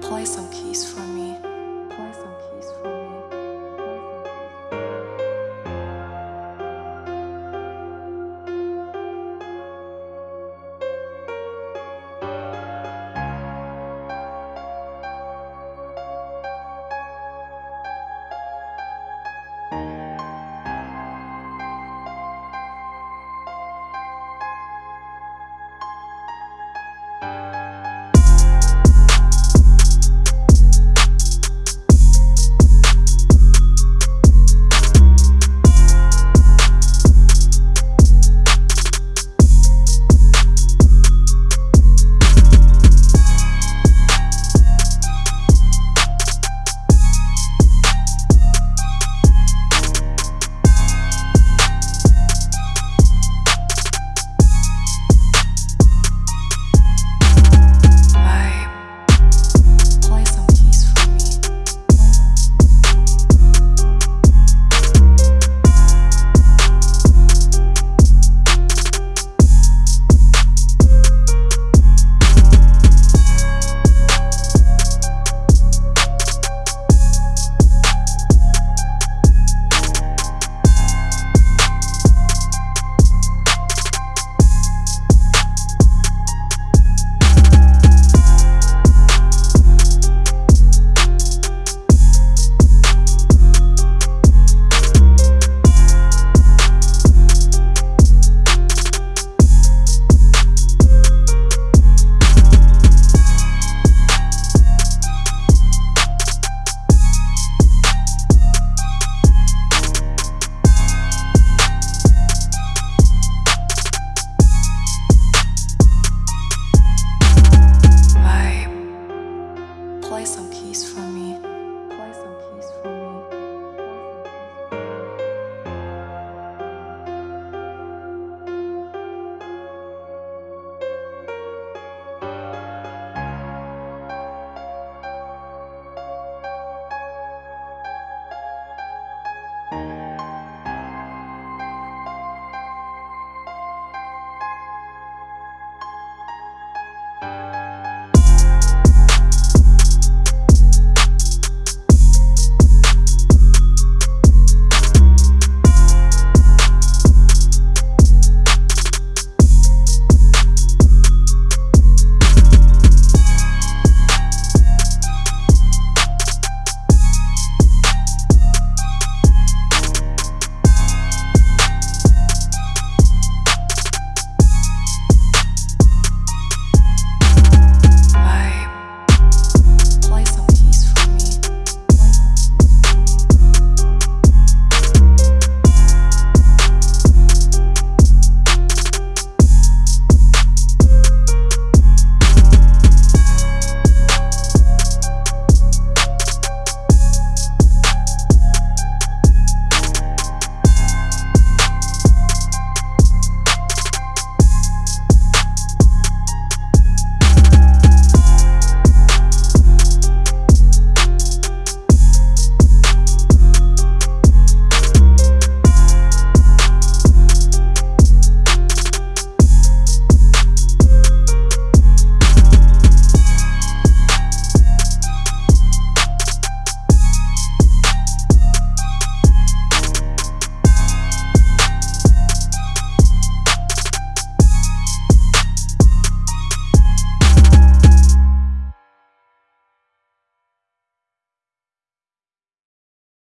Play some keys for me. for me.